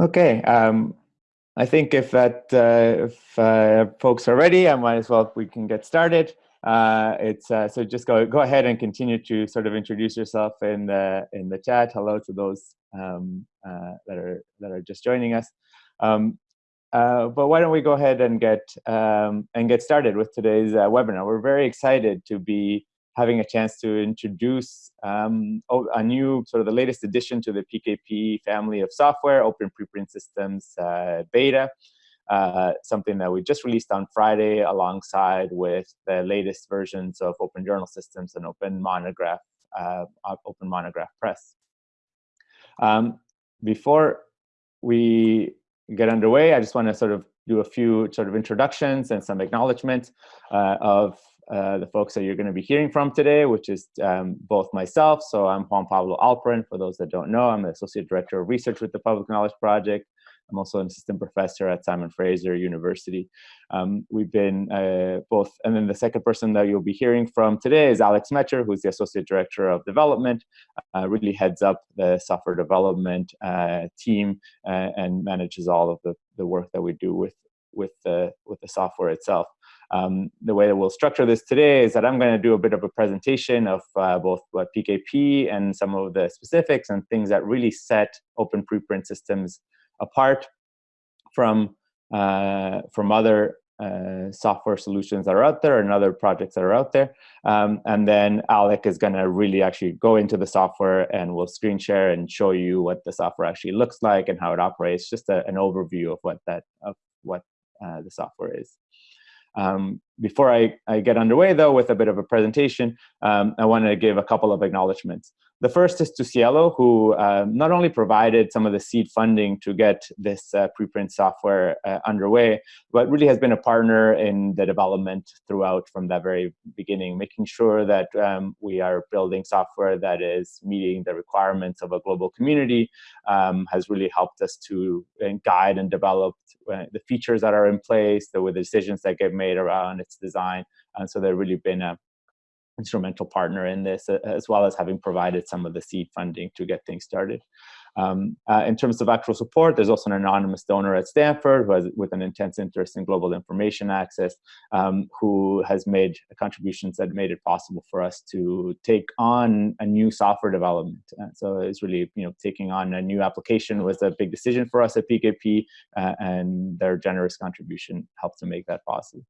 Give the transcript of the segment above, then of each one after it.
Okay, um, I think if that uh, if uh, folks are ready, I might as well we can get started. Uh, it's uh, so just go go ahead and continue to sort of introduce yourself in the in the chat. Hello to those um, uh, that are that are just joining us. Um, uh, but why don't we go ahead and get um, and get started with today's webinar? We're very excited to be having a chance to introduce um, a new sort of the latest addition to the PKP family of software, Open Preprint Systems uh, Beta, uh, something that we just released on Friday alongside with the latest versions of Open Journal Systems and Open Monograph, uh, Open Monograph Press. Um, before we get underway, I just want to sort of do a few sort of introductions and some acknowledgments uh, of uh, the folks that you're going to be hearing from today, which is um, both myself. So I'm Juan Pablo Alperin. For those that don't know, I'm the Associate Director of Research with the Public Knowledge Project. I'm also an assistant professor at Simon Fraser University. Um, we've been uh, both, and then the second person that you'll be hearing from today is Alec Smecher, who's the Associate Director of Development, uh, really heads up the software development uh, team uh, and manages all of the, the work that we do with, with, the, with the software itself. Um, the way that we'll structure this today is that I'm going to do a bit of a presentation of uh, both what PKP and some of the specifics and things that really set open preprint systems apart from uh, from other uh, software solutions that are out there and other projects that are out there. Um, and then Alec is going to really actually go into the software and we'll screen share and show you what the software actually looks like and how it operates, just a, an overview of what that of what uh, the software is. Um, before I, I, get underway, though, with a bit of a presentation, um, I wanted to give a couple of acknowledgments. The first is to SciELO, who uh, not only provided some of the seed funding to get this uh, preprint software uh, underway, but really has been a partner in the development throughout from the very beginning, making sure that um, we are building software that is meeting the requirements of a global community, um, has really helped us to uh, guide and develop uh, the features that are in place, the, the decisions that get made around its design. And so they've really been a instrumental partner in this, as well as having provided some of the seed funding to get things started. Um, uh, in terms of actual support, there's also an anonymous donor at Stanford has, with an intense interest in global information access, um, who has made contributions that made it possible for us to take on a new software development. Uh, so it's really, you know, taking on a new application was a big decision for us at PKP, uh, and their generous contribution helped to make that possible.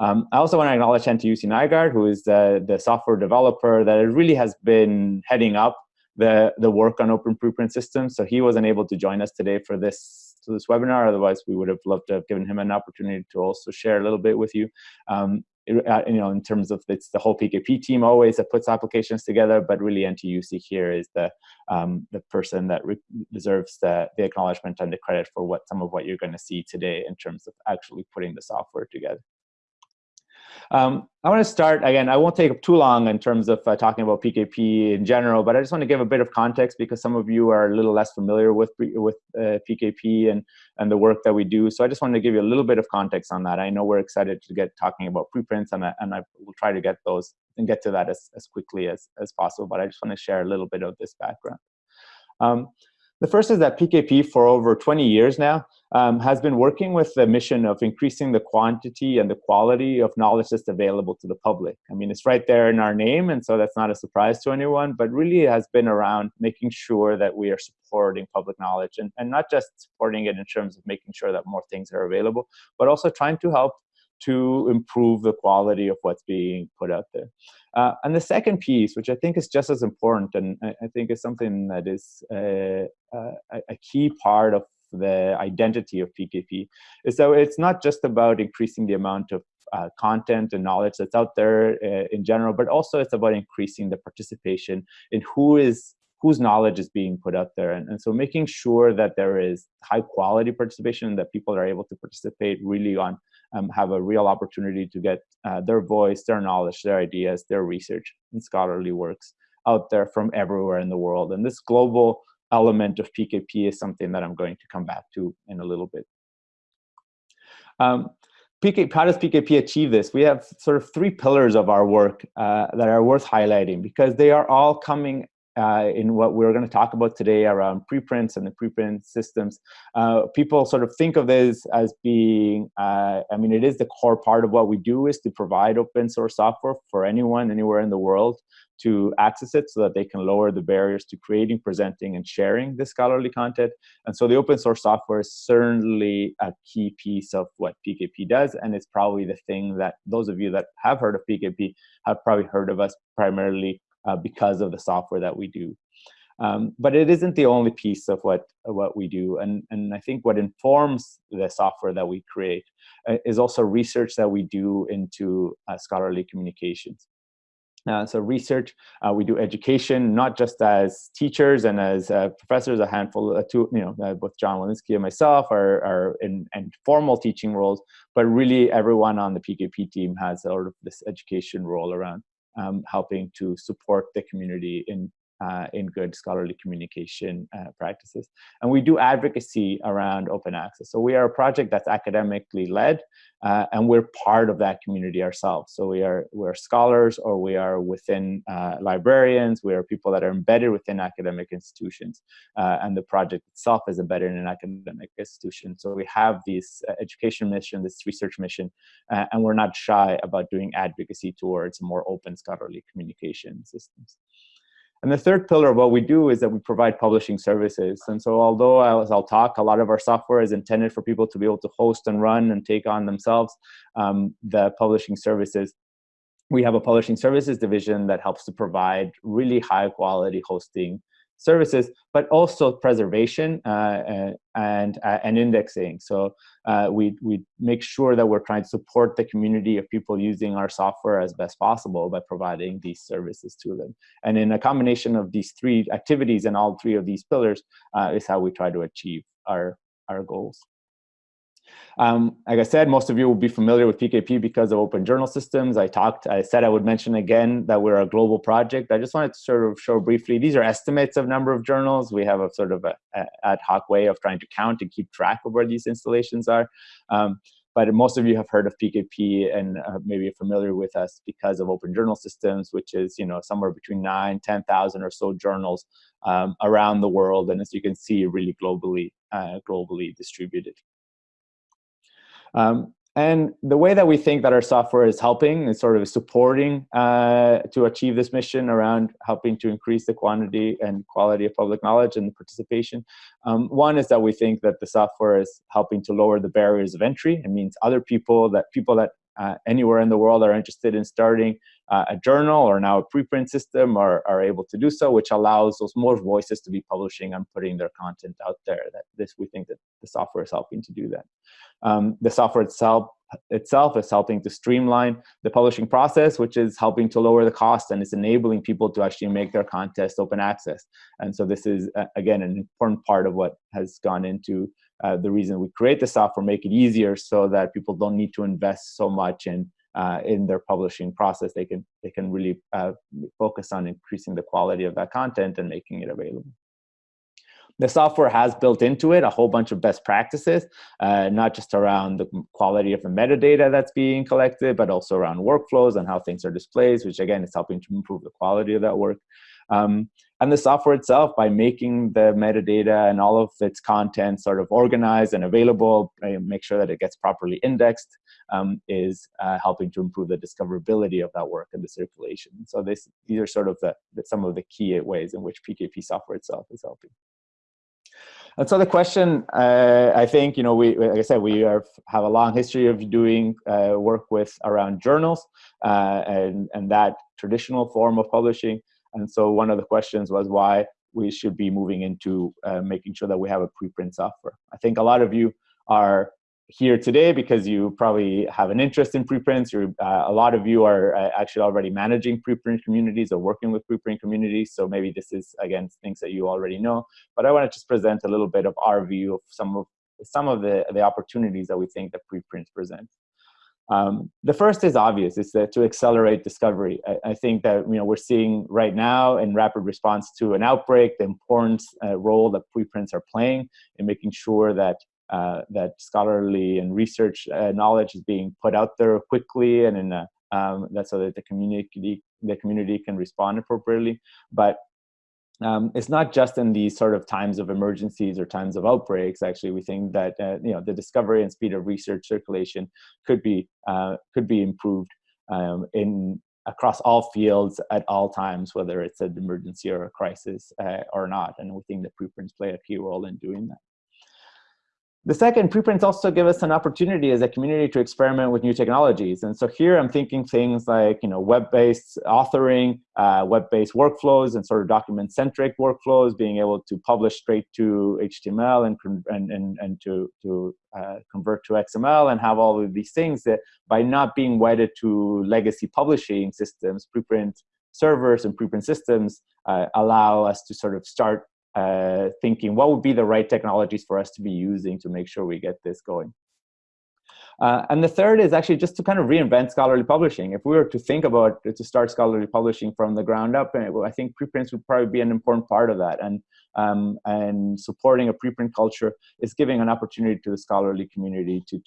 Um, I also want to acknowledge Jussi Nygård, who is the, the software developer that really has been heading up the, the work on open preprint systems. So he wasn't able to join us today for this, for this webinar. Otherwise, we would have loved to have given him an opportunity to also share a little bit with you. Um, uh, you know, in terms of it's the whole PKP team always that puts applications together, but really Antti-Jussi here is the um, the person that deserves the, the acknowledgement and the credit for what some of what you're going to see today in terms of actually putting the software together. Um, I want to start, again, I won't take up too long in terms of uh, talking about PKP in general, but I just want to give a bit of context because some of you are a little less familiar with, with uh, PKP and, and the work that we do. So I just wanted to give you a little bit of context on that. I know we're excited to get talking about preprints and I, and I will try to get those and get to that as, as quickly as, as possible, but I just want to share a little bit of this background. Um, the first is that PKP for over 20 years now um, has been working with the mission of increasing the quantity and the quality of knowledge that's available to the public. I mean, it's right there in our name, and so that's not a surprise to anyone, but really has been around making sure that we are supporting public knowledge and, and not just supporting it in terms of making sure that more things are available, but also trying to help to improve the quality of what's being put out there. Uh, and the second piece, which I think is just as important, and I, I think is something that is uh, uh, a key part of the identity of PKP, So it's not just about increasing the amount of uh, content and knowledge that's out there uh, in general, but also it's about increasing the participation in who is whose knowledge is being put out there. And, and so making sure that there is high quality participation, that people are able to participate really on, um, have a real opportunity to get uh, their voice, their knowledge, their ideas, their research and scholarly works out there from everywhere in the world. And this global element of PKP is something that I'm going to come back to in a little bit. Um, PK, how does PKP achieve this? We have sort of three pillars of our work uh, that are worth highlighting because they are all coming uh, in what we're going to talk about today around preprints and the preprint systems, uh, people sort of think of this as being, uh, I mean, it is the core part of what we do is to provide open source software for anyone, anywhere in the world to access it so that they can lower the barriers to creating, presenting, and sharing this scholarly content. And so the open source software is certainly a key piece of what PKP does, and it's probably the thing that those of you that have heard of PKP have probably heard of us primarily uh, because of the software that we do. Um, but it isn't the only piece of what what we do, and and I think what informs the software that we create uh, is also research that we do into uh, scholarly communications. Uh, so research, uh, we do education, not just as teachers and as uh, professors, a handful, uh, two, you know, uh, both John Willinsky and myself are, are in, in, formal teaching roles, but really everyone on the PKP team has sort of this education role around um, helping to support the community in uh, in good scholarly communication uh, practices. And we do advocacy around open access. So we are a project that's academically led, uh, and we're part of that community ourselves. So we are we're scholars, or we are within uh, librarians. We are people that are embedded within academic institutions, uh, and the project itself is embedded in an academic institution. So we have this uh, education mission, this research mission, and we're not shy about doing advocacy towards more open scholarly communication systems. And the third pillar of what we do is that we provide publishing services. And so although, as I'll talk, a lot of our software is intended for people to be able to host and run and take on themselves um, the publishing services, we have a publishing services division that helps to provide really high quality hosting services, but also preservation uh, and, uh, and indexing. So uh, we, we make sure that we're trying to support the community of people using our software as best possible by providing these services to them. And in a combination of these three activities and all three of these pillars uh, is how we try to achieve our, our goals. Um, like I said, most of you will be familiar with PKP because of open journal systems. I talked, I said I would mention again that we're a global project. I just wanted to sort of show briefly, these are estimates of number of journals. We have a sort of a, a ad hoc way of trying to count and keep track of where these installations are. Um, but most of you have heard of PKP and uh, maybe familiar with us because of open journal systems, which is you know somewhere between nine, 10,000 or so journals um, around the world. And as you can see, really globally, uh, globally distributed. Um, and the way that we think that our software is helping is sort of supporting uh, to achieve this mission around helping to increase the quantity and quality of public knowledge and participation. Um, one is that we think that the software is helping to lower the barriers of entry. It means other people that people that uh, anywhere in the world are interested in starting uh, a journal or now a preprint system are, are able to do so, which allows those more voices to be publishing and putting their content out there. That this we think that the software is helping to do that. Um, the software itself itself is helping to streamline the publishing process, which is helping to lower the cost and is enabling people to actually make their contest open access. And so this is, uh, again, an important part of what has gone into uh, the reason we create the software, make it easier so that people don't need to invest so much in uh, in their publishing process. They can they can really uh, focus on increasing the quality of that content and making it available. The software has built into it a whole bunch of best practices, uh, not just around the quality of the metadata that's being collected, but also around workflows and how things are displayed, which again is helping to improve the quality of that work. Um, and the software itself, by making the metadata and all of its content sort of organized and available, make sure that it gets properly indexed, um, is uh, helping to improve the discoverability of that work and the circulation. So this, these are sort of the, the, some of the key ways in which PKP software itself is helping. And so the question, uh, I think, you know, we, like I said, we are, have a long history of doing uh, work with around journals uh, and, and that traditional form of publishing. And so one of the questions was why we should be moving into uh, making sure that we have a preprint software. I think a lot of you are here today because you probably have an interest in preprints. You're, uh, a lot of you are uh, actually already managing preprint communities or working with preprint communities. So maybe this is, again, things that you already know. But I want to just present a little bit of our view of some of some of the, the opportunities that we think that preprints present. Um, the first is obvious, it's that to accelerate discovery. I, I, think that you know we're seeing right now in rapid response to an outbreak, the important uh, role that preprints are playing in making sure that uh, that scholarly and research uh, knowledge is being put out there quickly and in a, um, that so that the community the community can respond appropriately. But um, it's not just in these sort of times of emergencies or times of outbreaks. Actually, we think that uh, you know the discovery and speed of research circulation could be uh, could be improved um, in across all fields at all times, whether it's an emergency or a crisis uh, or not. And we think that preprints play a key role in doing that. The second, preprints also give us an opportunity as a community to experiment with new technologies. And so here I'm thinking things like you know, web-based authoring, uh, web-based workflows and sort of document-centric workflows, being able to publish straight to HTML and, and, and, and to, to uh, convert to XML and have all of these things that by not being wedded to legacy publishing systems, preprint servers and preprint systems uh, allow us to sort of start uh, thinking what would be the right technologies for us to be using to make sure we get this going. Uh, and the third is actually just to kind of reinvent scholarly publishing. If we were to think about to start scholarly publishing from the ground up, eh, I think preprints would probably be an important part of that. And um, and supporting a preprint culture is giving an opportunity to the scholarly community to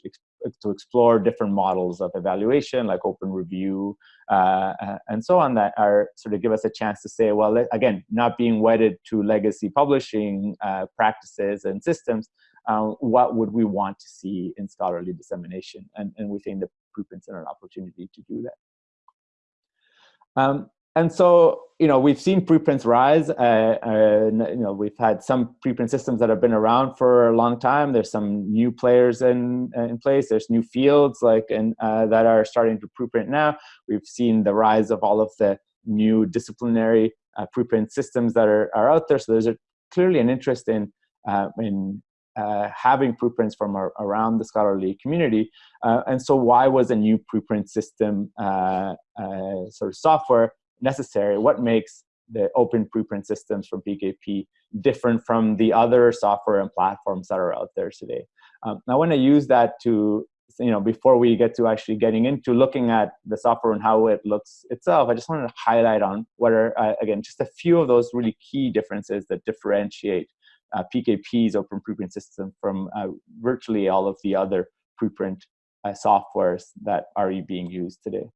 to explore different models of evaluation, like open review, uh, and so on, that are sort of give us a chance to say, well, again, not being wedded to legacy publishing uh, practices and systems, uh, what would we want to see in scholarly dissemination? And, and we think the preprints are an opportunity to do that. Um, and so, you know, we've seen preprints rise. Uh, you know, we've had some preprint systems that have been around for a long time. There's some new players in in place. There's new fields like and uh, that are starting to preprint now. We've seen the rise of all of the new disciplinary uh, preprint systems that are, are out there. So there's a, clearly an interest in uh, in uh, having preprints from our, around the scholarly community. Uh, and so why was a new preprint system uh, uh sort of software necessary? What makes the open preprint systems from PKP different from the other software and platforms that are out there today? Um, I want to use that to, you know, before we get to actually getting into looking at the software and how it looks itself, I just wanted to highlight on what are, uh, again, just a few of those really key differences that differentiate uh, PKP's open preprint system from uh, virtually all of the other preprint uh, softwares that are being used today.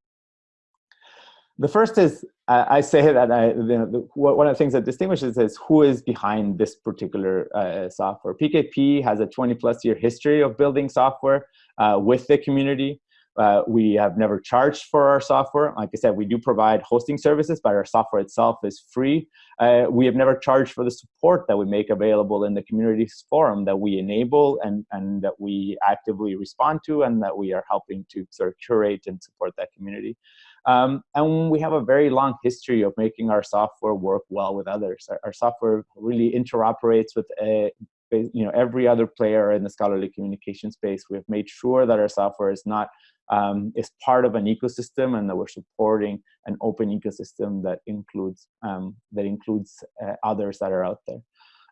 The first is, I say that I, the, one of the things that distinguishes is who is behind this particular uh, software. PKP has a 20 plus year history of building software uh, with the community. Uh, we have never charged for our software. Like I said, we do provide hosting services, but our software itself is free. Uh, we have never charged for the support that we make available in the communities forum that we enable and, and that we actively respond to and that we are helping to sort of curate and support that community. Um, and we have a very long history of making our software work well with others. Our, our software really interoperates with a, uh, you know every other player in the scholarly communication space. We have made sure that our software is not um, is part of an ecosystem and that we're supporting an open ecosystem that includes um, that includes uh, others that are out there.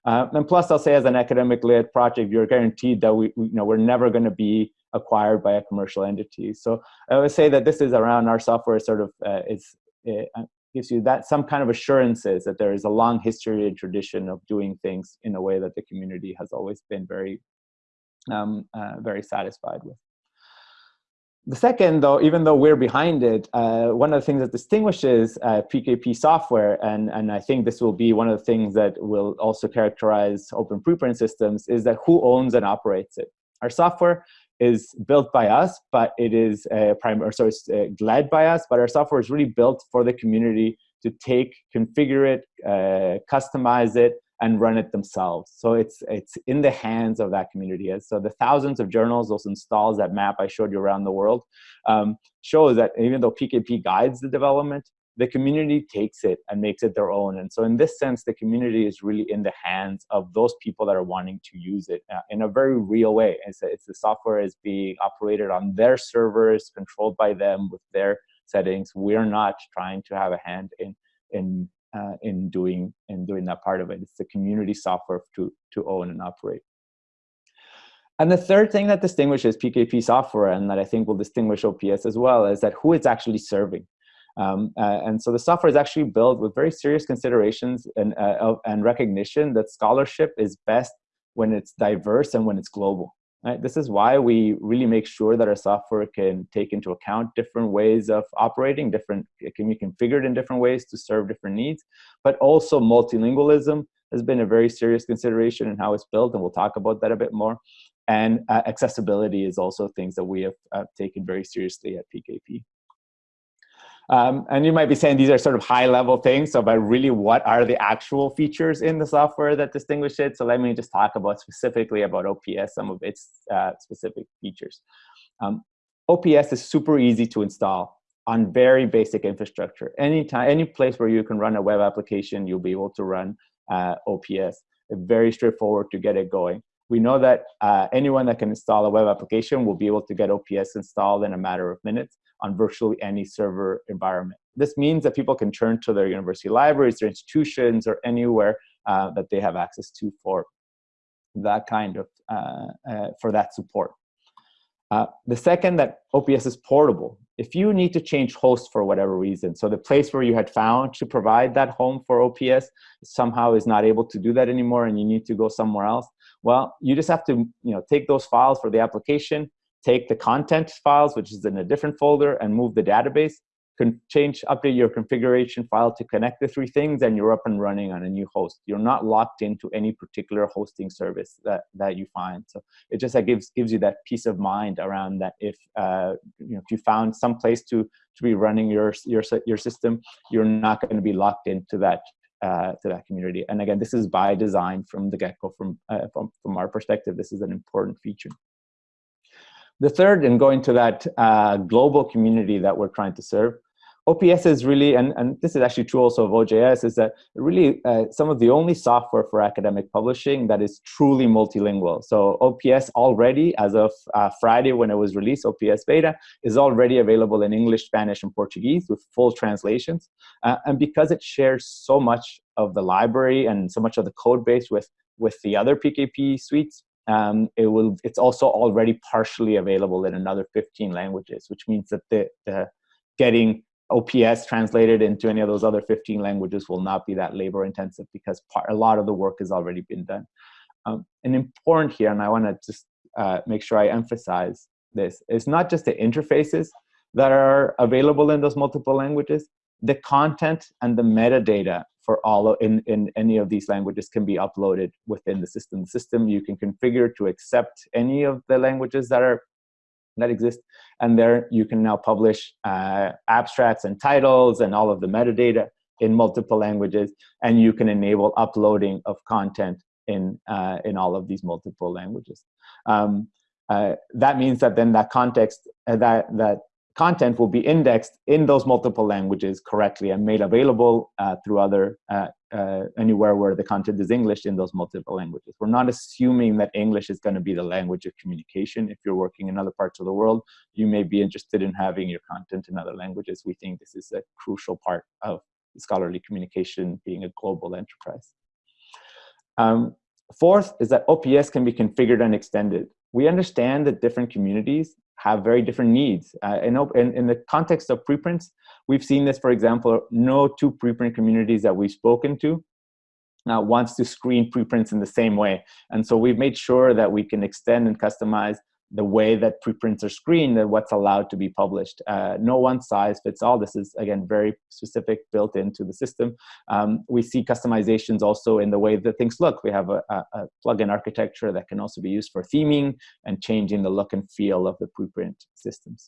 Uh, and plus, I'll say as an academic-led project, you're guaranteed that we, we you know, we're never going to be acquired by a commercial entity. So I would say that this is around our software sort of uh, is uh, gives you that some kind of assurances that there is a long history and tradition of doing things in a way that the community has always been very um, uh, very satisfied with. The second, though, even though we're behind it, uh, one of the things that distinguishes uh, PKP software, and, and I think this will be one of the things that will also characterize open preprint systems, is that who owns and operates it. Our software is built by us, but it is uh, primary, so it's uh, led by us, but our software is really built for the community to take, configure it, uh, customize it, and run it themselves. So it's it's in the hands of that community. So the thousands of journals, those installs, that map I showed you around the world, um, shows that even though PKP guides the development, the community takes it and makes it their own. And so in this sense, the community is really in the hands of those people that are wanting to use it uh, in a very real way. It's, it's the software is being operated on their servers, controlled by them with their settings. We're not trying to have a hand in in uh, in doing in doing that part of it. It's the community software to to own and operate. And the third thing that distinguishes PKP software, and that I think will distinguish OPS as well, is that who it's actually serving. Um, uh, and so the software is actually built with very serious considerations and, uh, and recognition that scholarship is best when it's diverse and when it's global. Right? This is why we really make sure that our software can take into account different ways of operating, different, it can be configured in different ways to serve different needs, but also multilingualism has been a very serious consideration in how it's built, and we'll talk about that a bit more. And uh, accessibility is also things that we have uh, taken very seriously at PKP. Um, and you might be saying these are sort of high level things, so but really what are the actual features in the software that distinguish it? So let me just talk about specifically about OPS, some of its uh, specific features. Um, OPS is super easy to install on very basic infrastructure. Anytime, any place where you can run a web application, you'll be able to run uh, OPS. very straightforward to get it going. We know that uh, anyone that can install a web application will be able to get OPS installed in a matter of minutes on virtually any server environment. This means that people can turn to their university libraries, their institutions, or anywhere uh, that they have access to for that kind of, uh, uh, for that support. Uh, the second, that OPS is portable. If you need to change host for whatever reason, so the place where you had found to provide that home for OPS somehow is not able to do that anymore and you need to go somewhere else, well, you just have to you know, take those files for the application, take the content files, which is in a different folder, and move the database, can change, update your configuration file to connect the three things, and you're up and running on a new host. You're not locked into any particular hosting service that, that you find. So it just that gives gives you that peace of mind around that if uh, you know if you found some place to to be running your your your system, you're not going to be locked into that uh, to that community. And again, this is by design from the get-go. From, uh, from from our perspective, this is an important feature. The third, and going to that uh, global community that we're trying to serve, OPS is really, and, and this is actually true also of OJS, is that really uh, some of the only software for academic publishing that is truly multilingual. So OPS already, as of uh, Friday when it was released, OPS Beta, is already available in English, Spanish, and Portuguese with full translations. Uh, and because it shares so much of the library and so much of the code base with, with the other PKP suites, um, it will, it's also already partially available in another 15 languages, which means that the, the getting OPS translated into any of those other 15 languages will not be that labor intensive because part, a lot of the work has already been done. Um, and important here, and I want to just uh, make sure I emphasize this, it's not just the interfaces that are available in those multiple languages, the content and the metadata for all of, in, in any of these languages can be uploaded within the system. The system you can configure to accept any of the languages that are that exist. And there you can now publish uh, abstracts and titles and all of the metadata in multiple languages. And you can enable uploading of content in, uh, in all of these multiple languages. Um, uh, that means that then that context, uh, that, that content will be indexed in those multiple languages correctly and made available uh, through other, uh, uh, anywhere where the content is English in those multiple languages. We're not assuming that English is gonna be the language of communication. If you're working in other parts of the world, you may be interested in having your content in other languages. We think this is a crucial part of scholarly communication being a global enterprise. Um, fourth is that OPS can be configured and extended. We understand that different communities have very different needs. Uh, in, in, in, the context of preprints, we've seen this, for example, no two preprint communities that we've spoken to uh, wants to screen preprints in the same way. And so we've made sure that we can extend and customize the way that preprints are screened and what's allowed to be published. Uh, no one size fits all. This is, again, very specific, built into the system. Um, we see customizations also in the way that things look. We have a, a, a plugin architecture that can also be used for theming and changing the look and feel of the preprint systems.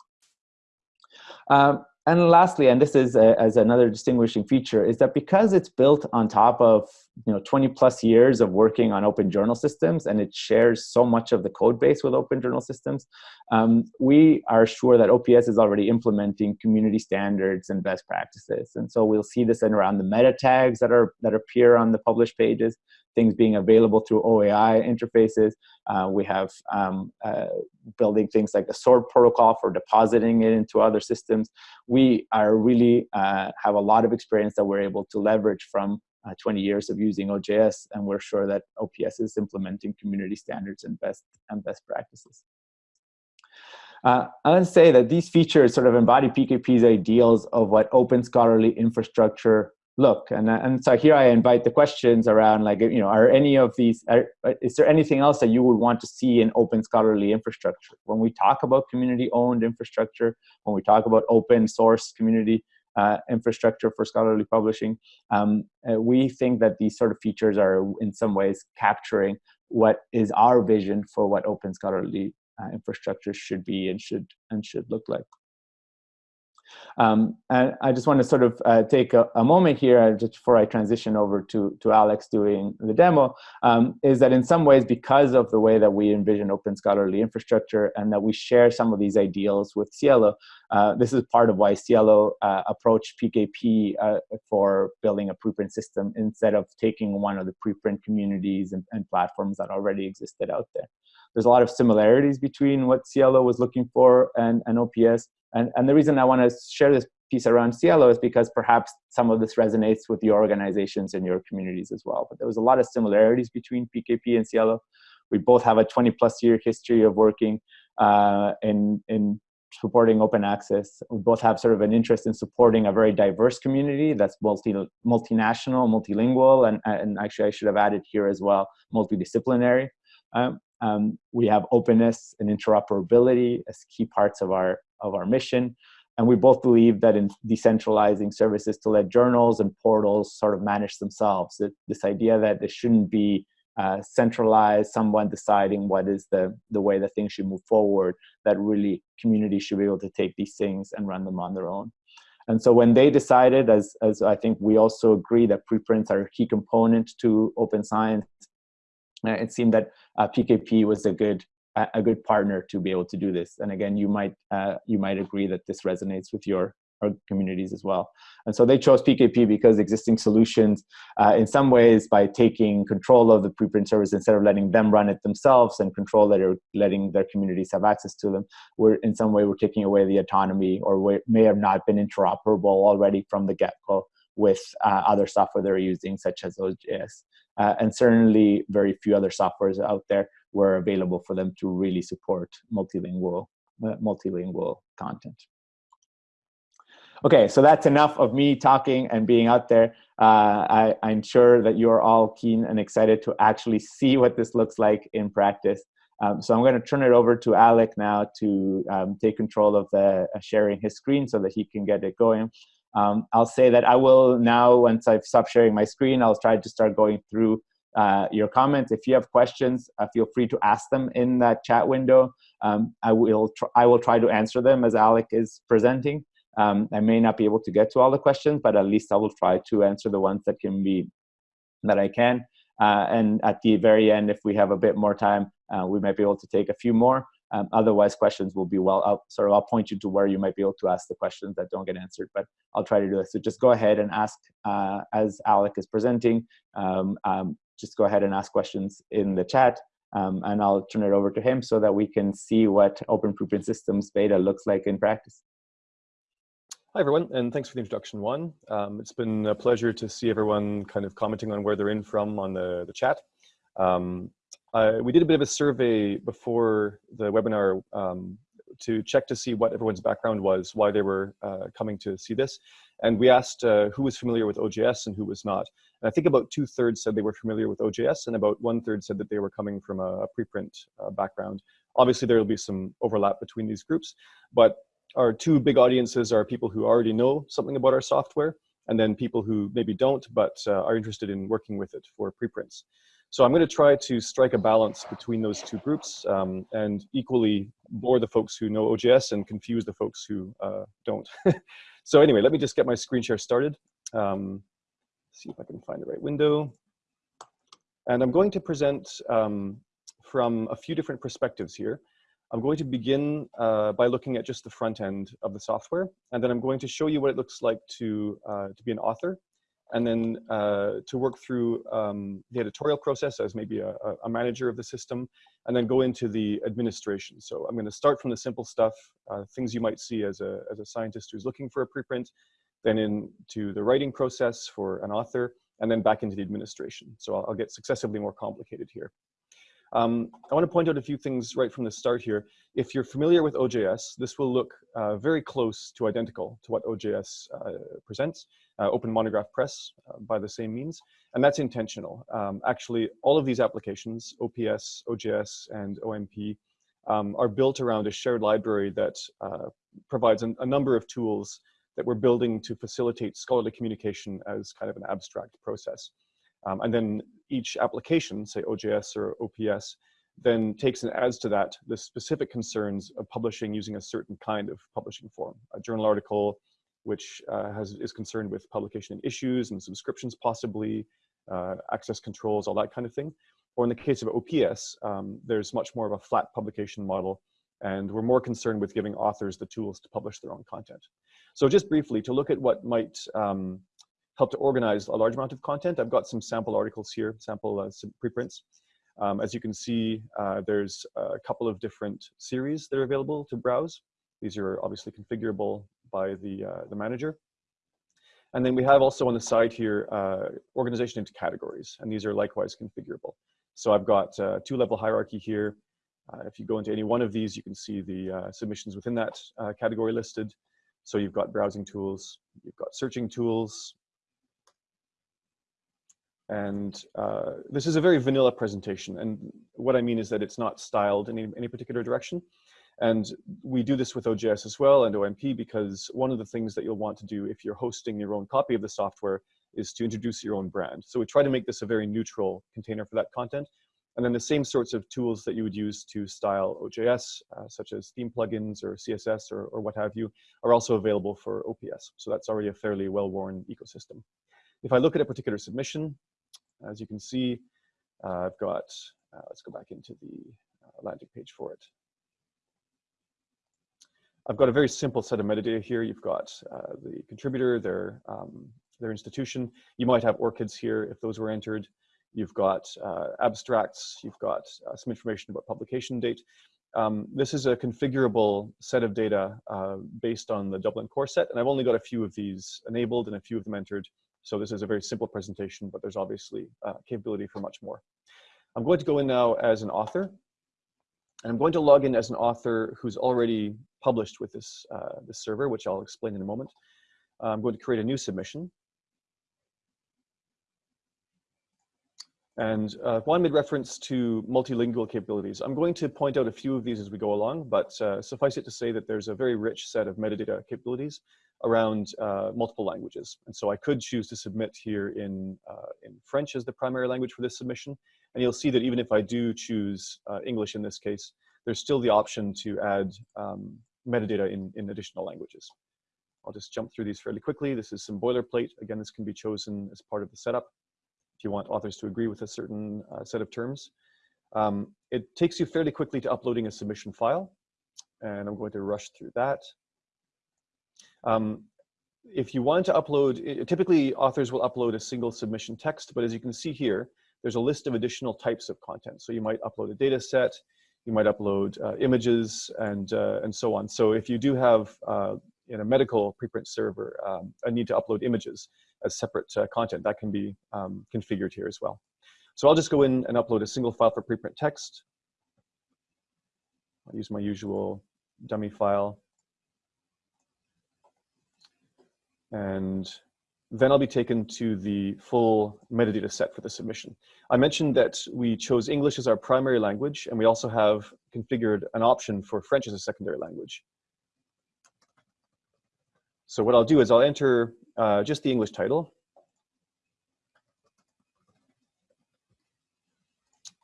Um, and lastly, and this is a, as another distinguishing feature, is that because it's built on top of you know 20 plus years of working on open journal systems and it shares so much of the code base with open journal systems, um, we are sure that OPS is already implementing community standards and best practices. And so we'll see this in around the meta tags that are that appear on the published pages, things being available through OAI interfaces. Uh, we have um, uh, building things like the SWORD protocol for depositing it into other systems. We are really uh, have a lot of experience that we're able to leverage from uh, 20 years of using OJS, and we're sure that OPS is implementing community standards and best and best practices. Uh, I to say that these features sort of embody PKP's ideals of what open scholarly infrastructure look? And, and so here I invite the questions around like, you know, are any of these, are, is there anything else that you would want to see in open scholarly infrastructure? When we talk about community owned infrastructure, when we talk about open source community uh, infrastructure for scholarly publishing, um, uh, we think that these sort of features are in some ways capturing what is our vision for what open scholarly uh, infrastructure should be and should and should look like. Um, and I just want to sort of uh, take a, a, moment here, uh, just before I transition over to, to Alex doing the demo, um, is that in some ways, because of the way that we envision open scholarly infrastructure and that we share some of these ideals with SciELO, uh, this is part of why SciELO uh, approached PKP uh, for building a preprint system instead of taking one of the preprint communities and, and platforms that already existed out there. There's a lot of similarities between what SciELO was looking for and, and OPS, and, and the reason I want to share this piece around SciELO is because perhaps some of this resonates with your organizations and your communities as well. But there was a lot of similarities between PKP and SciELO. We both have a 20 plus year history of working uh, in, in supporting open access. We both have sort of an interest in supporting a very diverse community that's multi, multinational, multilingual, and, and actually I should have added here as well, multidisciplinary. Um, um, we have openness and interoperability as key parts of our, of our mission. And we both believe that in decentralizing services to let journals and portals sort of manage themselves. It, this idea that it shouldn't be uh, centralized, someone deciding what is the, the way that things should move forward, that really communities should be able to take these things and run them on their own. And so when they decided, as, as I think we also agree that preprints are a key component to open science, it seemed that uh, PKP was a good a good partner to be able to do this. And again, you might uh, you might agree that this resonates with your communities as well. And so they chose PKP because existing solutions, uh, in some ways, by taking control of the preprint service instead of letting them run it themselves and control that are letting their communities have access to them, we're in some way we're taking away the autonomy or may have not been interoperable already from the get-go with uh, other software they're using, such as OJS. Uh, and certainly very few other softwares out there were available for them to really support multilingual, uh, multilingual content. Okay, so that's enough of me talking and being out there. Uh, I, I'm sure that you're all keen and excited to actually see what this looks like in practice. Um, so I'm going to turn it over to Alec now to um, take control of the uh, sharing his screen so that he can get it going. Um, I'll say that I will now, once I've stopped sharing my screen, I'll try to start going through uh, your comments. If you have questions, uh, feel free to ask them in that chat window. Um, I, will I will try to answer them as Alec is presenting. Um, I may not be able to get to all the questions, but at least I will try to answer the ones that can be, that I can. Uh, and at the very end, if we have a bit more time, uh, we might be able to take a few more. Um, otherwise, questions will be well, I'll, sort of I'll point you to where you might be able to ask the questions that don't get answered, but I'll try to do this. So just go ahead and ask uh, as Alec is presenting, um, um, just go ahead and ask questions in the chat um, and I'll turn it over to him so that we can see what Open Preprint Systems beta looks like in practice. Hi, everyone, and thanks for the introduction, Juan. Um, it's been a pleasure to see everyone kind of commenting on where they're in from on the, the chat. Um, uh, we did a bit of a survey before the webinar um, to check to see what everyone's background was, why they were uh, coming to see this. And we asked uh, who was familiar with OJS and who was not. And I think about two thirds said they were familiar with OJS and about one third said that they were coming from a, preprint uh, background. Obviously there will be some overlap between these groups, but our two big audiences are people who already know something about our software and then people who maybe don't but uh, are interested in working with it for preprints. So I'm going to try to strike a balance between those two groups um, and equally bore the folks who know OJS and confuse the folks who uh, don't. so anyway, let me just get my screen share started. Um, see if I can find the right window. And I'm going to present um, from a few different perspectives here. I'm going to begin uh, by looking at just the front end of the software, and then I'm going to show you what it looks like to, uh, to be an author and then uh, to work through um, the editorial process as maybe a, a, manager of the system, and then go into the administration. So I'm going to start from the simple stuff, uh, things you might see as a, as a scientist who's looking for a preprint, then into the writing process for an author, and then back into the administration. So I'll, I'll get successively more complicated here. Um, I want to point out a few things right from the start here. If you're familiar with OJS, this will look uh, very close to identical to what OJS uh, presents, uh, Open Monograph Press uh, by the same means, and that's intentional. Um, actually, all of these applications, OPS, OJS, and OMP, um, are built around a shared library that uh, provides an, a number of tools that we're building to facilitate scholarly communication as kind of an abstract process. Um, and then each application, say OJS or OPS, then takes and adds to that the specific concerns of publishing using a certain kind of publishing form. A journal article, which uh, has, is concerned with publication and issues and subscriptions possibly, uh, access controls, all that kind of thing. Or in the case of OPS, um, there's much more of a flat publication model and we're more concerned with giving authors the tools to publish their own content. So just briefly, to look at what might um, help to organize a large amount of content, I've got some sample articles here, sample uh, preprints. Um, as you can see, uh, there's a couple of different series that are available to browse. These are obviously configurable by the, uh, the manager. And then we have also on the side here, uh, organization into categories, and these are likewise configurable. So I've got uh, two level hierarchy here. Uh, if you go into any one of these, you can see the uh, submissions within that uh, category listed. So you've got browsing tools, you've got searching tools, and uh, this is a very vanilla presentation. And what I mean is that it's not styled in any, any, particular direction. And we do this with OJS as well and OMP because one of the things that you'll want to do if you're hosting your own copy of the software is to introduce your own brand. So we try to make this a very neutral container for that content. And then the same sorts of tools that you would use to style OJS, uh, such as theme plugins or CSS or, or what have you, are also available for OPS. So that's already a fairly well-worn ecosystem. If I look at a particular submission, as you can see, uh, I've got, uh, let's go back into the uh, landing page for it. I've got a very simple set of metadata here. You've got uh, the contributor, their, um, their institution. You might have ORCIDs here if those were entered. You've got uh, abstracts. You've got uh, some information about publication date. Um, this is a configurable set of data uh, based on the Dublin core set, and I've only got a few of these enabled and a few of them entered. So this is a very simple presentation, but there's obviously uh, capability for much more. I'm going to go in now as an author, and I'm going to log in as an author who's already published with this, uh, this server, which I'll explain in a moment. I'm going to create a new submission. And uh, Juan made reference to multilingual capabilities. I'm going to point out a few of these as we go along, but uh, suffice it to say that there's a very rich set of metadata capabilities around uh, multiple languages. And so I could choose to submit here in, uh, in French as the primary language for this submission. And you'll see that even if I do choose uh, English in this case, there's still the option to add um, metadata in, in additional languages. I'll just jump through these fairly quickly. This is some boilerplate. Again, this can be chosen as part of the setup if you want authors to agree with a certain uh, set of terms. Um, it takes you fairly quickly to uploading a submission file, and I'm going to rush through that. Um, if you want to upload, typically authors will upload a single submission text, but as you can see here, there's a list of additional types of content. So you might upload a data set, you might upload uh, images and, uh, and so on. So if you do have uh, in a medical preprint server um, a need to upload images as separate uh, content, that can be um, configured here as well. So I'll just go in and upload a single file for preprint text. I'll use my usual dummy file. And then I'll be taken to the full metadata set for the submission. I mentioned that we chose English as our primary language, and we also have configured an option for French as a secondary language. So what I'll do is I'll enter uh, just the English title,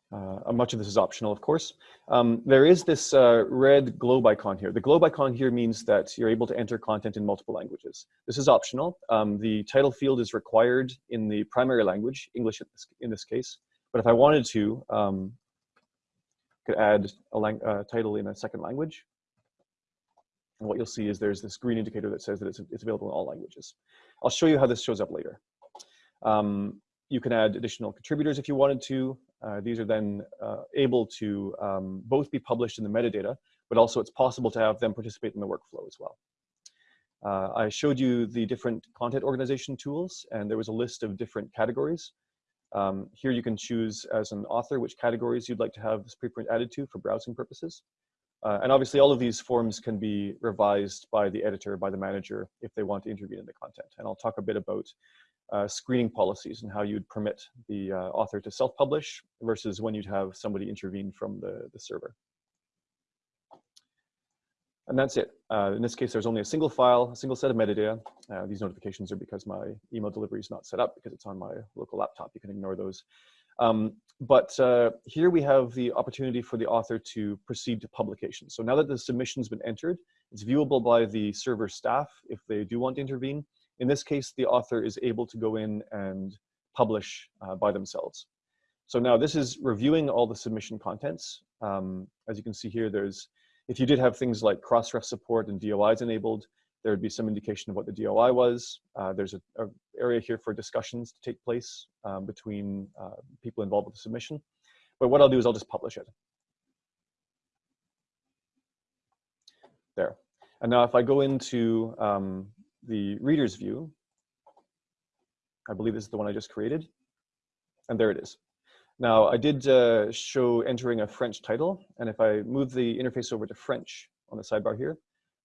Uh, much of this is optional, of course. Um, there is this uh, red globe icon here. The globe icon here means that you're able to enter content in multiple languages. This is optional. Um, the title field is required in the primary language, English in this, in this case. But if I wanted to, um, could add a uh, title in a second language. And what you'll see is there's this green indicator that says that it's, it's available in all languages. I'll show you how this shows up later. Um, you can add additional contributors if you wanted to. Uh, these are then uh, able to um, both be published in the metadata, but also it's possible to have them participate in the workflow as well. Uh, I showed you the different content organization tools, and there was a list of different categories. Um, here you can choose as an author which categories you'd like to have this preprint added to for browsing purposes. Uh, and obviously all of these forms can be revised by the editor, by the manager, if they want to intervene in the content. And I'll talk a bit about uh, screening policies and how you'd permit the uh, author to self-publish versus when you'd have somebody intervene from the, the server. And that's it. Uh, in this case, there's only a single file, a single set of metadata. Uh, these notifications are because my email delivery is not set up because it's on my local laptop. You can ignore those. Um, but uh, here we have the opportunity for the author to proceed to publication. So now that the submission's been entered, it's viewable by the server staff if they do want to intervene. In this case, the author is able to go in and publish uh, by themselves. So now this is reviewing all the submission contents. Um, as you can see here, there's if you did have things like Crossref support and DOIs enabled, there would be some indication of what the DOI was. Uh, there's an area here for discussions to take place um, between uh, people involved with the submission. But what I'll do is I'll just publish it. There. And now if I go into um, the reader's view, I believe this is the one I just created. And there it is. Now, I did uh, show entering a French title, and if I move the interface over to French on the sidebar here,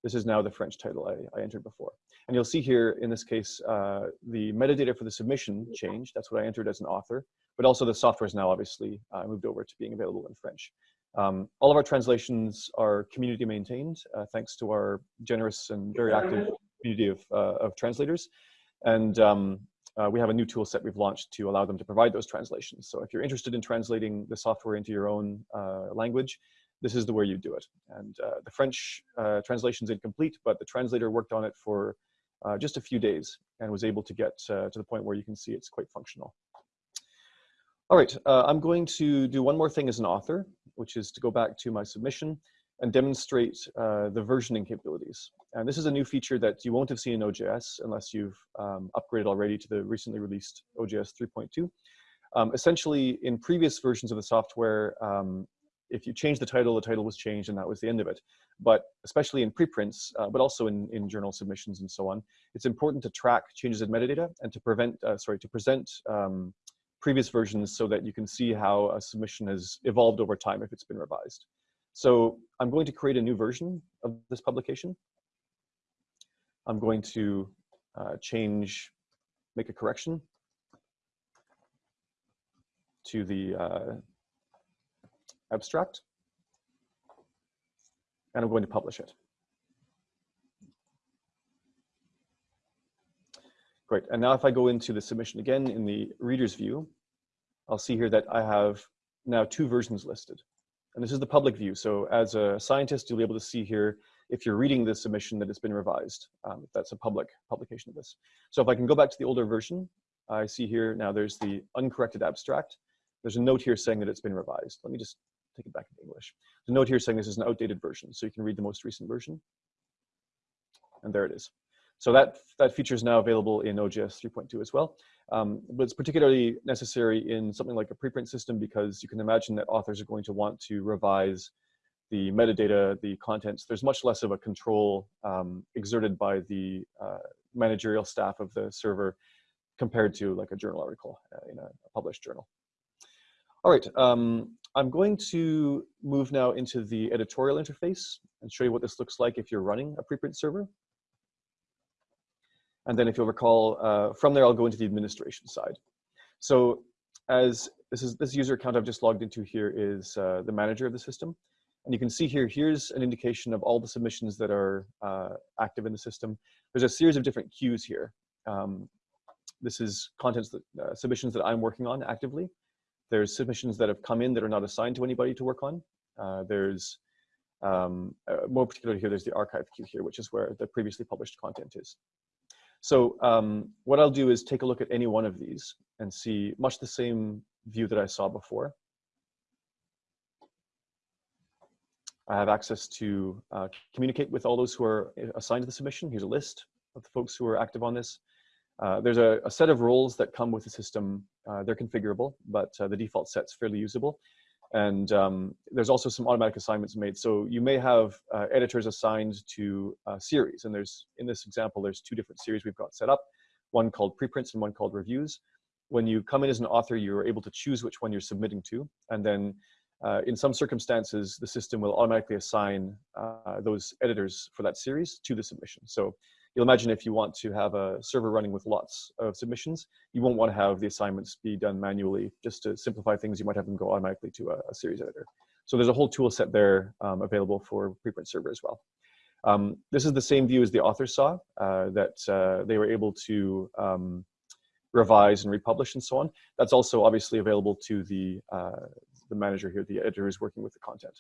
this is now the French title I, I entered before. And you'll see here, in this case, uh, the metadata for the submission changed. That's what I entered as an author, but also the software is now obviously uh, moved over to being available in French. Um, all of our translations are community maintained, uh, thanks to our generous and very active community of, uh, of translators. And um, uh, we have a new tool set we've launched to allow them to provide those translations. So if you're interested in translating the software into your own uh, language, this is the way you do it. And uh, the French uh, translation is incomplete, but the translator worked on it for uh, just a few days and was able to get uh, to the point where you can see it's quite functional. All right, I'm going to do one more thing as an author, which is to go back to my submission and demonstrate uh, the versioning capabilities. And this is a new feature that you won't have seen in OJS unless you've um, upgraded already to the recently released OJS 3.2. Um, essentially, in previous versions of the software, um, if you change the title, the title was changed and that was the end of it. But especially in preprints, uh, but also in, in journal submissions and so on, it's important to track changes in metadata and to prevent, uh, sorry, to present um, previous versions so that you can see how a submission has evolved over time if it's been revised. So I'm going to create a new version of this publication. I'm going to uh, change, make a correction to the uh, abstract. And I'm going to publish it. Great, and now if I go into the submission again in the reader's view, I'll see here that I have now two versions listed. And this is the public view. So as a scientist, you'll be able to see here if you're reading this submission that it's been revised. Um, that's a public publication of this. So if I can go back to the older version, I see here now there's the uncorrected abstract. There's a note here saying that it's been revised. Let me just take it back into English. The note here saying this is an outdated version. So you can read the most recent version. And there it is. So that, that feature is now available in OJS 3.2 as well. Um, but it's particularly necessary in something like a preprint system because you can imagine that authors are going to want to revise the metadata, the contents. There's much less of a control um, exerted by the uh, managerial staff of the server compared to like a journal article uh, in a, a, published journal. All right, um, I'm going to move now into the editorial interface and show you what this looks like if you're running a preprint server. And then if you'll recall, uh, from there, I'll go into the administration side. So as this is this user account I've just logged into here is uh, the manager of the system. And you can see here, here's an indication of all the submissions that are uh, active in the system. There's a series of different queues here. Um, this is contents that, uh, submissions that I'm working on actively. There's submissions that have come in that are not assigned to anybody to work on. Uh, there's um, uh, more particularly here, there's the archive queue here, which is where the previously published content is. So um, what I'll do is take a look at any one of these and see much the same view that I saw before. I have access to uh, communicate with all those who are assigned to the submission. Here's a list of the folks who are active on this. Uh, there's a, a, set of roles that come with the system. Uh, they're configurable, but uh, the default set's fairly usable. And um, there's also some automatic assignments made. So you may have uh, editors assigned to a series. And there's, in this example, there's two different series we've got set up, one called preprints and one called reviews. when you come in as an author, you're able to choose which one you're submitting to. And then uh, in some circumstances, the system will automatically assign uh, those editors for that series to the submission. So you'll imagine if you want to have a server running with lots of submissions, you won't want to have the assignments be done manually. Just to simplify things, you might have them go automatically to a, a series editor. So there's a whole tool set there um, available for preprint server as well. Um, this is the same view as the authors saw, uh, that uh, they were able to um, revise and republish and so on. That's also obviously available to the, uh, the manager here, the editor who's working with the content.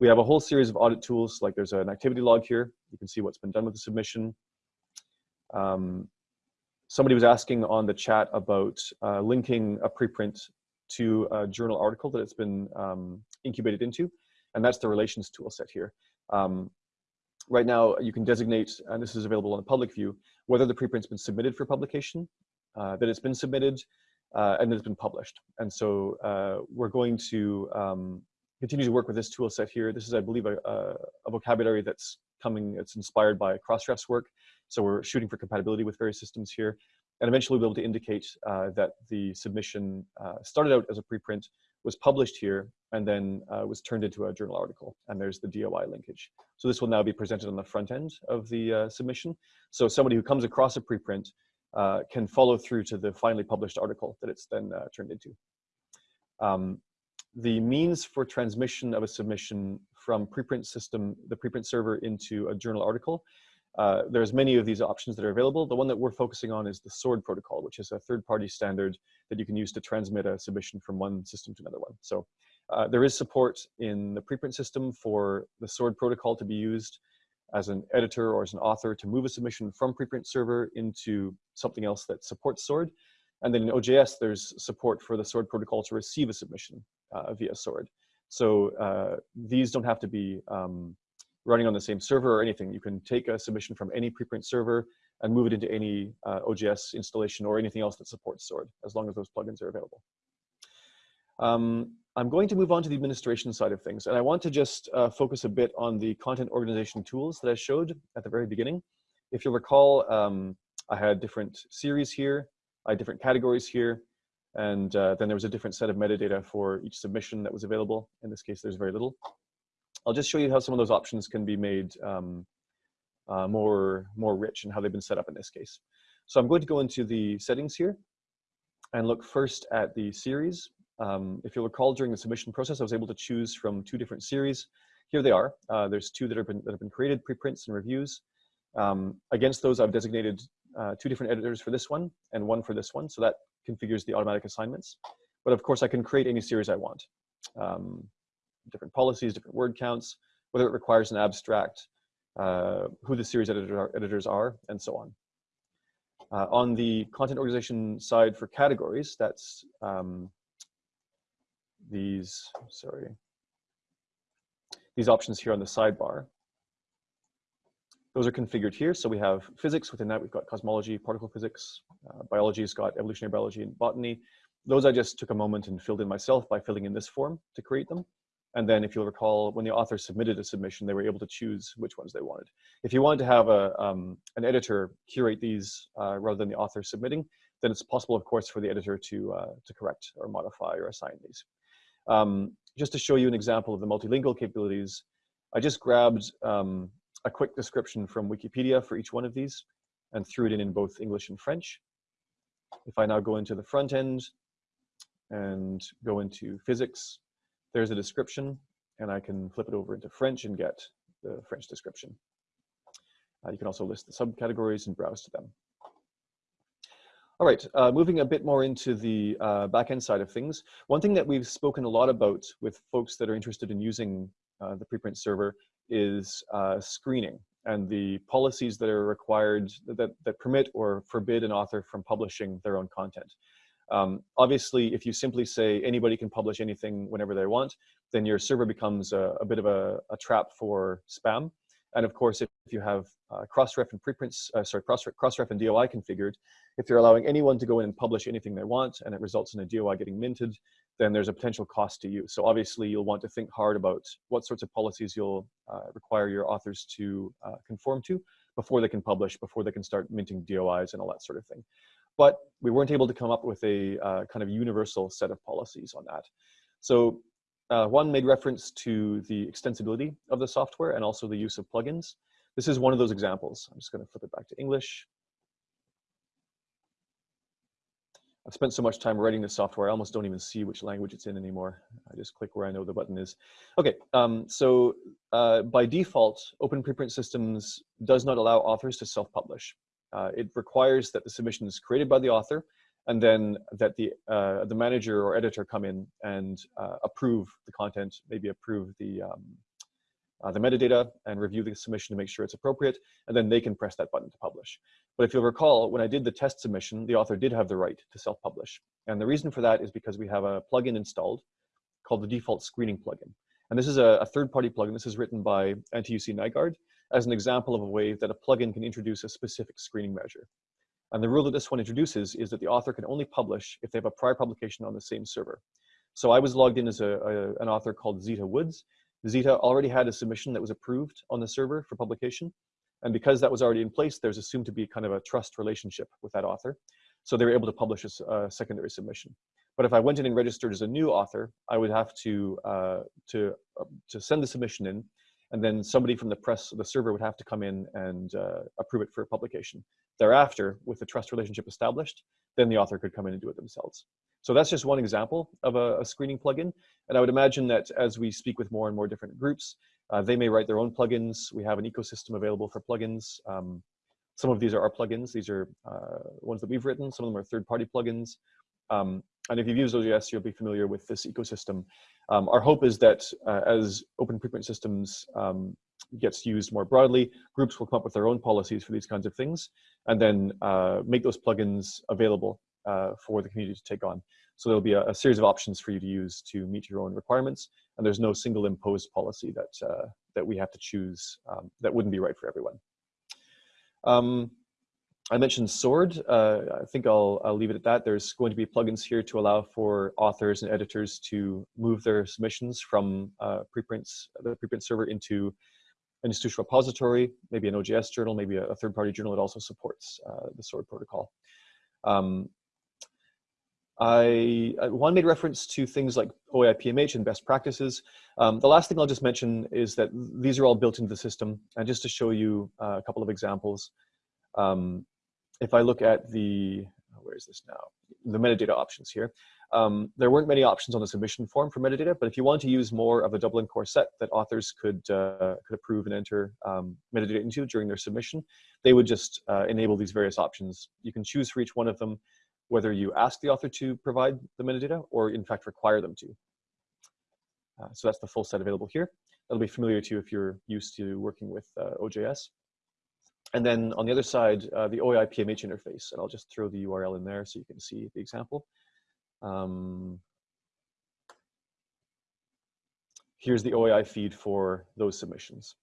We have a whole series of audit tools, like there's an activity log here. You can see what's been done with the submission. Um, somebody was asking on the chat about uh, linking a preprint to a journal article that it's been um, incubated into, and that's the relations tool set here. Um, right now, you can designate, and this is available on the public view, whether the preprint's been submitted for publication, uh, that it's been submitted, uh, and that it's been published. And so uh, we're going to um, continue to work with this tool set here. This is, I believe, a, a vocabulary that's coming, it's inspired by Crossref's work. So we're shooting for compatibility with various systems here. And eventually we'll be able to indicate uh, that the submission uh, started out as a preprint, was published here, and then uh, was turned into a journal article. And there's the DOI linkage. So this will now be presented on the front end of the uh, submission. So somebody who comes across a preprint uh, can follow through to the finally published article that it's then uh, turned into. Um, the means for transmission of a submission from preprint system, the preprint server into a journal article uh, there's many of these options that are available. The one that we're focusing on is the SWORD protocol, which is a third-party standard that you can use to transmit a submission from one system to another one. So uh, there is support in the preprint system for the SWORD protocol to be used as an editor or as an author to move a submission from preprint server into something else that supports SWORD. And then in OJS, there's support for the SWORD protocol to receive a submission uh, via SWORD. So uh, these don't have to be um, running on the same server or anything. You can take a submission from any preprint server and move it into any uh, OJS installation or anything else that supports SWORD, as long as those plugins are available. Um, I'm going to move on to the administration side of things, and I want to just uh, focus a bit on the content organization tools that I showed at the very beginning. If you'll recall, um, I had different series here, I had different categories here, and uh, then there was a different set of metadata for each submission that was available. In this case, there's very little. I'll just show you how some of those options can be made um, uh, more, more rich and how they've been set up in this case. So I'm going to go into the settings here and look first at the series. Um, if you'll recall during the submission process, I was able to choose from two different series. Here they are. Uh, there's two that have been, that have been created, preprints and reviews. Um, against those, I've designated uh, two different editors for this one and one for this one. So that configures the automatic assignments. But of course, I can create any series I want. Um, different policies, different word counts, whether it requires an abstract, uh, who the series editor are, editors are, and so on. Uh, on the content organization side for categories, that's um, these, sorry, these options here on the sidebar. Those are configured here. So we have physics. Within that, we've got cosmology, particle physics. Uh, biology's got evolutionary biology and botany. Those I just took a moment and filled in myself by filling in this form to create them. And then if you'll recall, when the author submitted a submission, they were able to choose which ones they wanted. If you wanted to have a, um, an editor curate these uh, rather than the author submitting, then it's possible, of course, for the editor to, uh, to correct or modify or assign these. Um, just to show you an example of the multilingual capabilities, I just grabbed um, a quick description from Wikipedia for each one of these and threw it in in both English and French. If I now go into the front end and go into physics, there's a description and I can flip it over into French and get the French description. Uh, you can also list the subcategories and browse to them. All right, uh, moving a bit more into the uh, backend side of things. One thing that we've spoken a lot about with folks that are interested in using uh, the preprint server is uh, screening and the policies that are required that, that permit or forbid an author from publishing their own content. Um, obviously, if you simply say anybody can publish anything whenever they want, then your server becomes a, a bit of a, a, trap for spam. And of course, if, you have uh, Crossref and preprints, uh, sorry, Crossref, Crossref and DOI configured, if you're allowing anyone to go in and publish anything they want and it results in a DOI getting minted, then there's a potential cost to you. So obviously, you'll want to think hard about what sorts of policies you'll uh, require your authors to uh, conform to before they can publish, before they can start minting DOIs and all that sort of thing. But we weren't able to come up with a uh, kind of universal set of policies on that. So uh, one made reference to the extensibility of the software and also the use of plugins. This is one of those examples. I'm just going to flip it back to English. I've spent so much time writing this software, I almost don't even see which language it's in anymore. I just click where I know the button is. Okay, um, so uh, by default, Open Preprint Systems does not allow authors to self-publish. Uh, it requires that the submission is created by the author and then that the, uh, the manager or editor come in and uh, approve the content, maybe approve the, um, uh, the metadata and review the submission to make sure it's appropriate, and then they can press that button to publish. But if you'll recall, when I did the test submission, the author did have the right to self-publish. And the reason for that is because we have a plugin installed called the default screening plugin. And this is a, a third-party plugin. This is written by Antti-Jussi Nygård as an example of a way that a plugin can introduce a specific screening measure. And the rule that this one introduces is that the author can only publish if they have a prior publication on the same server. So I was logged in as a, a, an author called Zeta Woods, Zeta already had a submission that was approved on the server for publication. And because that was already in place, there's assumed to be kind of a trust relationship with that author. So they were able to publish a, a secondary submission. But if I went in and registered as a new author, I would have to, uh, to, uh, to send the submission in, and then somebody from the press, the server would have to come in and uh, approve it for publication. Thereafter, with the trust relationship established, then the author could come in and do it themselves. So that's just one example of a, a, screening plugin. And I would imagine that as we speak with more and more different groups, uh, they may write their own plugins. We have an ecosystem available for plugins. Um, some of these are our plugins. These are uh, ones that we've written. Some of them are third-party plugins. Um, and if you've used OJS, you'll be familiar with this ecosystem. Um, our hope is that uh, as open preprint systems um, gets used more broadly, groups will come up with their own policies for these kinds of things, and then uh, make those plugins available uh, for the community to take on. So there'll be a, a, series of options for you to use to meet your own requirements, and there's no single imposed policy that, uh, that we have to choose um, that wouldn't be right for everyone. I mentioned SWORD. Uh, I think I'll, I'll leave it at that. There's going to be plugins here to allow for authors and editors to move their submissions from uh, preprints, the preprint server into an institutional repository, maybe an OJS journal, maybe a, third-party journal that also supports uh, the SWORD protocol. Um, I, one made reference to things like OAI PMH and best practices. Um, the last thing I'll just mention is that these are all built into the system. And just to show you uh, a couple of examples, um, if I look at the, where is this now? The metadata options here. Um, there weren't many options on the submission form for metadata, but if you want to use more of a Dublin core set that authors could, uh, could approve and enter um, metadata into during their submission, they would just uh, enable these various options. You can choose for each one of them whether you ask the author to provide the metadata or in fact require them to. Uh, so that's the full set available here. That'll be familiar to you if you're used to working with uh, OJS. And then on the other side, uh, the OAI PMH interface, and I'll just throw the URL in there so you can see the example. Um, here's the OAI feed for those submissions.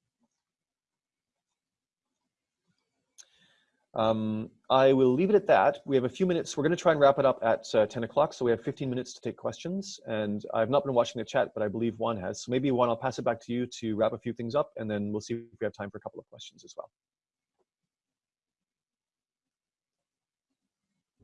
Um, I will leave it at that. We have a few minutes. We're going to try and wrap it up at uh, 10 o'clock, so we have 15 minutes to take questions. And I've not been watching the chat, but I believe Juan has. So maybe Juan, I'll pass it back to you to wrap a few things up, and then we'll see if we have time for a couple of questions as well.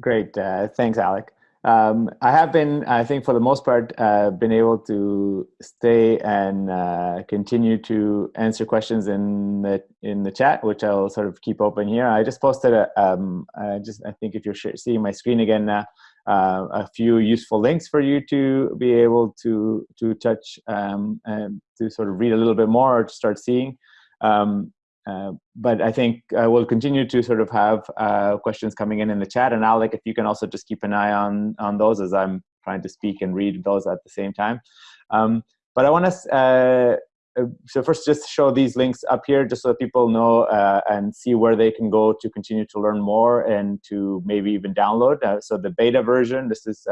Great. Uh, thanks, Alec. Um, I have been, I think for the most part, uh, been able to stay and uh, continue to answer questions in the in the chat, which I'll sort of keep open here. I just posted a, um, I just I think if you're seeing my screen again now, uh, a few useful links for you to be able to to touch um, and to sort of read a little bit more or to start seeing. Um, uh, but I think uh, we'll continue to sort of have uh, questions coming in in the chat. And Alec, if you can also just keep an eye on, on those as I'm trying to speak and read those at the same time. Um, but I want to, uh, uh, so first just show these links up here just so that people know and see where they can go to continue to learn more and to maybe even download. so the beta version, this is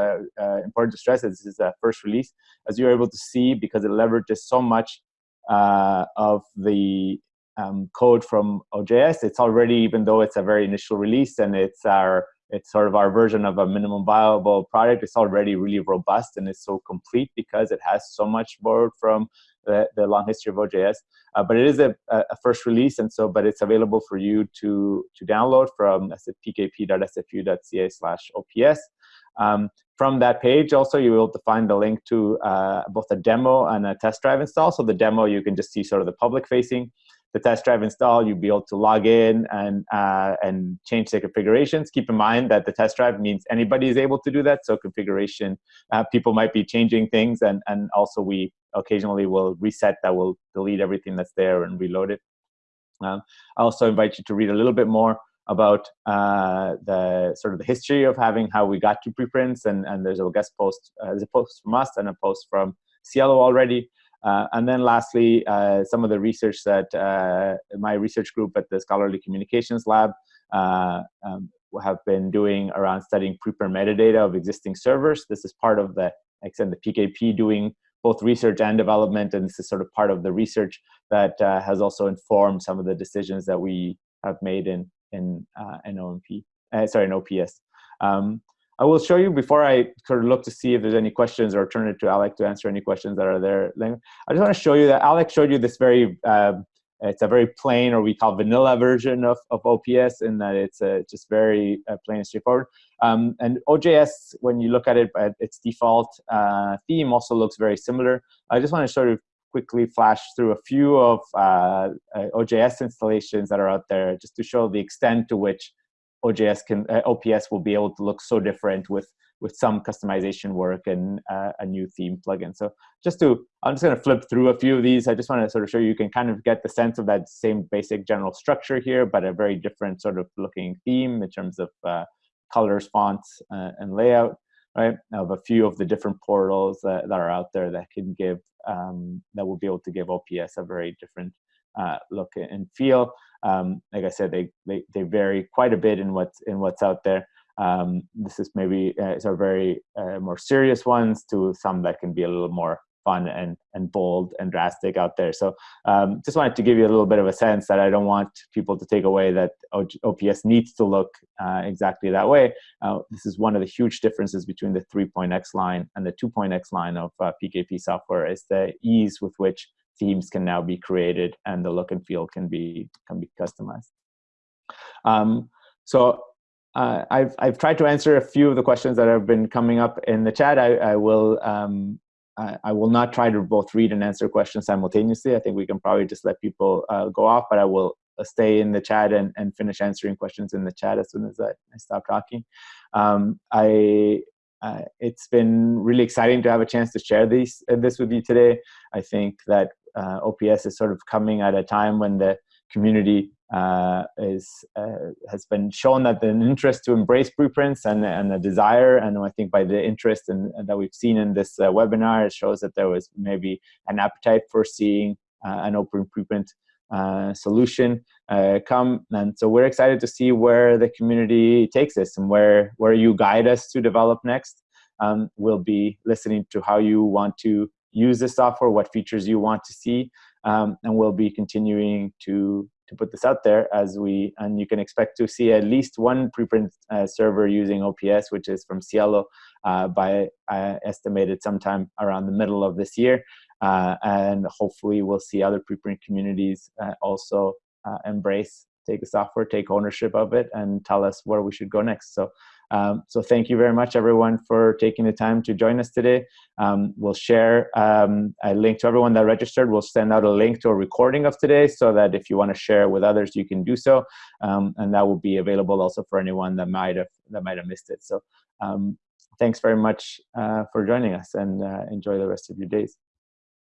important to stress, this is a first release. As you're able to see, because it leverages so much uh, of the um, code from OJS. It's already, even though it's a very initial release and it's our it's sort of our version of a minimum viable product. It's already really robust and it's so complete because it has so much borrowed from the, the long history of OJS. Uh, but it is a, a, first release, and so but it's available for you to to download from pkp.sfu.ca slash ops. Um, from that page, also you will find the link to uh, both a demo and a test drive install. So the demo you can just see sort of the public facing. The test drive install, you'll be able to log in and uh, and change the configurations. Keep in mind that the test drive means anybody is able to do that. So configuration, uh, people might be changing things, and and also we occasionally will reset that will delete everything that's there and reload it. Um, I also invite you to read a little bit more about uh, the sort of the history of having how we got to preprints and, and there's a guest post, uh, there's a post from us and a post from SciELO already. Uh, and then lastly, uh, some of the research that uh, my research group at the Scholarly Communications Lab uh, um, have been doing around studying preprint metadata of existing servers. This is part of the, like I said, the PKP doing both research and development, and this is sort of part of the research that uh, has also informed some of the decisions that we have made in in uh, in OMP, sorry, in OPS. Um, I will show you before I sort of look to see if there's any questions or turn it to Alec to answer any questions that are there. I just want to show you that Alec showed you this very uh, it's a very plain or we call vanilla version of, of OPS in that it's uh, just very uh, plain and straightforward. Um, and OJS, when you look at it, at its default uh, theme also looks very similar. I just want to sort of quickly flash through a few of uh, uh, OJS installations that are out there just to show the extent to which OJS can, uh, OPS will be able to look so different with with some customization work and uh, a new theme plugin. So just to, I'm just going to flip through a few of these. I just want to sort of show you, you can kind of get the sense of that same basic general structure here, but a very different sort of looking theme in terms of uh, colors, fonts, uh, and layout, right? Of a few of the different portals that, that are out there that can give, um, that will be able to give OPS a very different uh, look and feel. Um, like I said, they, they, they vary quite a bit in what's, in what's out there. Um, this is maybe uh, are very uh, more serious ones to some that can be a little more fun and and bold and drastic out there. So um, just wanted to give you a little bit of a sense that I don't want people to take away that OPS needs to look uh, exactly that way. Uh, this is one of the huge differences between the 3.x line and the 2.x line of uh, PKP software is the ease with which themes can now be created and the look and feel can be can be customized. Um, so uh, I've, I've tried to answer a few of the questions that have been coming up in the chat. I, I will um, I, will not try to both read and answer questions simultaneously. I think we can probably just let people uh, go off, but I will uh, stay in the chat and, and finish answering questions in the chat as soon as I, I stop talking. Um, I uh, it's been really exciting to have a chance to share these uh, this with you today. I think that uh, OPS is sort of coming at a time when the community uh, is uh, has been shown that an interest to embrace preprints and and a desire, and I think by the interest in, that we've seen in this uh, webinar, it shows that there was maybe an appetite for seeing uh, an open preprint uh, solution uh, come. And so we're excited to see where the community takes this and where where you guide us to develop next. Um, we'll be listening to how you want to use this software, what features you want to see, um, and we'll be continuing to to put this out there as we and you can expect to see at least one preprint uh, server using OPS, which is from SciELO, uh, by uh, estimated sometime around the middle of this year, uh, and hopefully we'll see other preprint communities uh, also embrace, take the software, take ownership of it, and tell us where we should go next. So um, so thank you very much, everyone, for taking the time to join us today. Um, we'll share um, a link to everyone that registered. We'll send out a link to a recording of today so that if you want to share with others, you can do so. Um, and that will be available also for anyone that might have, that might have missed it. So um, thanks very much uh, for joining us and uh, enjoy the rest of your days.